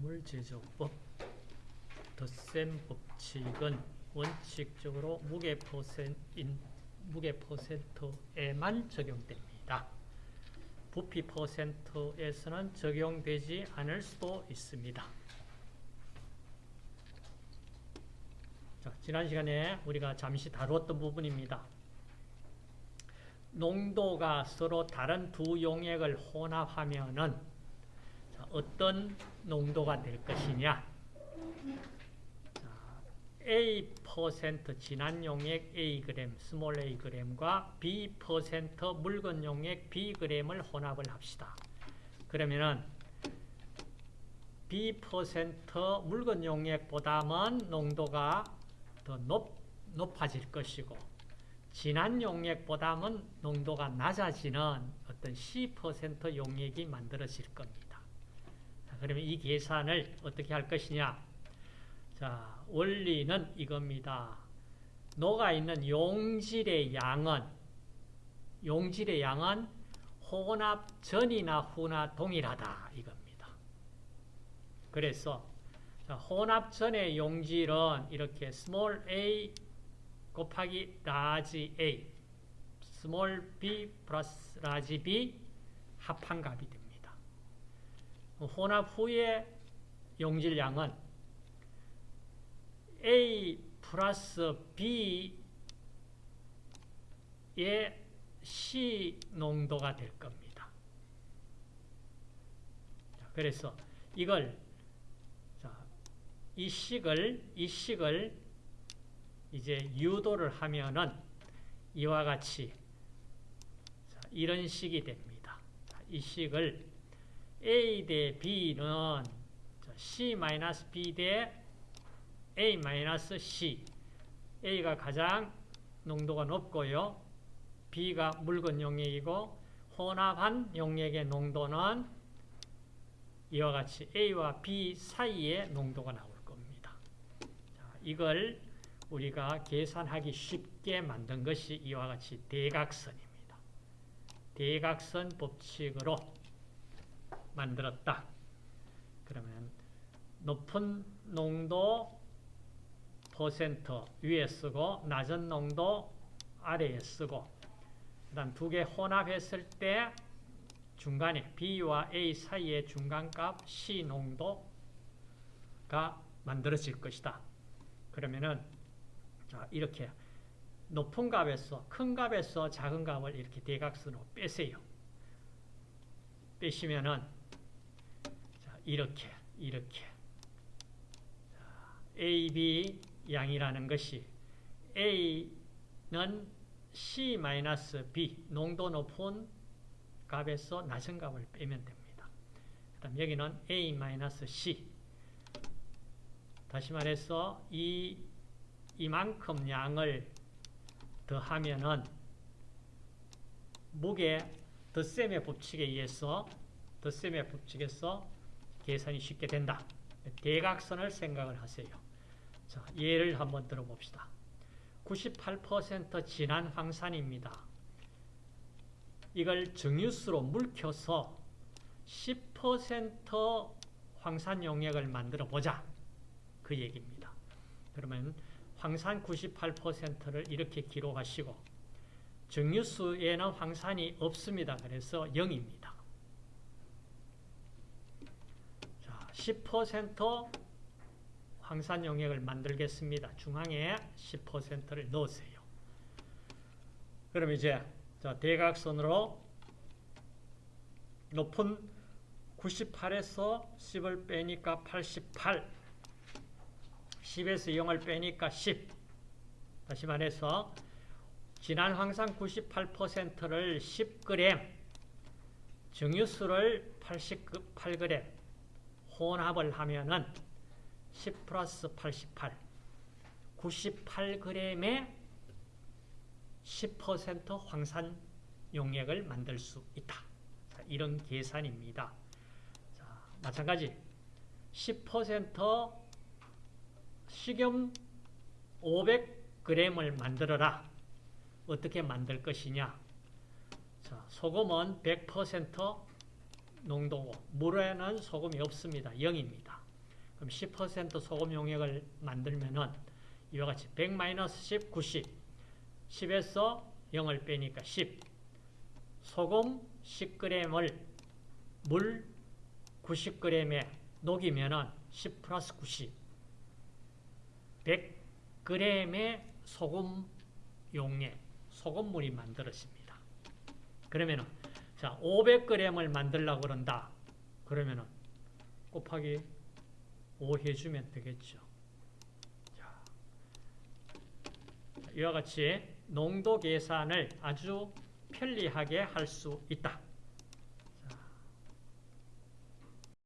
화물제조법 덧셈 법칙은 원칙적으로 무게 퍼센인 무게 퍼센트에만 적용됩니다. 부피 퍼센트에서는 적용되지 않을 수도 있습니다. 자, 지난 시간에 우리가 잠시 다루었던 부분입니다. 농도가 서로 다른 두 용액을 혼합하면은 자, 어떤 농도가 될 것이냐? 자, A 퍼센트 진한 용액 A 그램, small A 그램과 B 퍼센트 묽은 용액 B 그램을 혼합을 합시다. 그러면은 B 퍼센트 묽은 용액보다는 농도가 더 높, 높아질 것이고 진한 용액보다는 농도가 낮아지는 어떤 C% 용액이 만들어질 겁니다. 자, 그러면 이 계산을 어떻게 할 것이냐? 자, 원리는 이겁니다. 녹아 있는 용질의 양은 용질의 양은 혼합 전이나 후나 동일하다 이겁니다. 그래서 자, 혼합 전의 용질은 이렇게 small a 곱하기 large A, small b 플러스 large B 합한 값이 됩니다. 혼합 후의 용질량은 A 플러스 B의 C 농도가 될 겁니다. 그래서 이걸 이 식을 이 식을 이제 유도를 하면은 이와 같이 이런 식이 됩니다. 이 식을 A 대 B는 C-B 대 A-C A가 가장 농도가 높고요. B가 묽은 용액이고 혼합한 용액의 농도는 이와 같이 A와 B 사이에 농도가 나올 겁니다. 자, 이걸 우리가 계산하기 쉽게 만든 것이 이와 같이 대각선입니다. 대각선 법칙으로 만들었다. 그러면 높은 농도 퍼센트 위에 쓰고 낮은 농도 아래에 쓰고 그다음 두 개 혼합했을 때 중간에 B와 A 사이의 중간값 C 농도가 만들어질 것이다. 그러면은 자, 이렇게 높은 값에서 큰 값에서 작은 값을 이렇게 대각선으로 빼세요. 빼시면은 자, 이렇게 이렇게 자, A, B 양이라는 것이 A는 C-B 농도 높은 값에서 낮은 값을 빼면 됩니다. 그 다음 여기는 A-C 다시 말해서 이 이만큼 양을 더하면은 무게 덧셈의 법칙에 의해서 덧셈의 법칙에서 계산이 쉽게 된다. 대각선을 생각을 하세요. 자, 예를 한번 들어봅시다. 98% 진한 황산입니다. 이걸 정유수로 물켜서 10% 황산 용액을 만들어 보자. 그 얘기입니다. 그러면 황산 98%를 이렇게 기록하시고 정유수에는 황산이 없습니다. 그래서 0입니다. 자, 10% 황산 용액을 만들겠습니다. 중앙에 10%를 넣으세요. 그럼 이제 자, 대각선으로 높은 98에서 10을 빼니까 88 10에서 0을 빼니까 10. 다시 말해서 진한 황산 98%를 10g, 정유수를 88g 혼합을 하면은 10 플러스 88, 98g의 10% 황산 용액을 만들 수 있다. 자, 이런 계산입니다. 자, 마찬가지 10% 식염 500g을 만들어라. 어떻게 만들 것이냐? 자, 소금은 100% 농도고 물에는 소금이 없습니다. 0입니다. 그럼 10% 소금 용액을 만들면은 이와 같이 100-10, 90. 10에서 0을 빼니까 10. 소금 10g을 물 90g에 녹이면은 10 플러스 90. 100g의 소금 용액, 소금물이 만들어집니다. 그러면은 자, 500g을 만들려고 그런다. 그러면은 곱하기 5 해주면 되겠죠. 자, 이와 같이 농도 계산을 아주 편리하게 할 수 있다.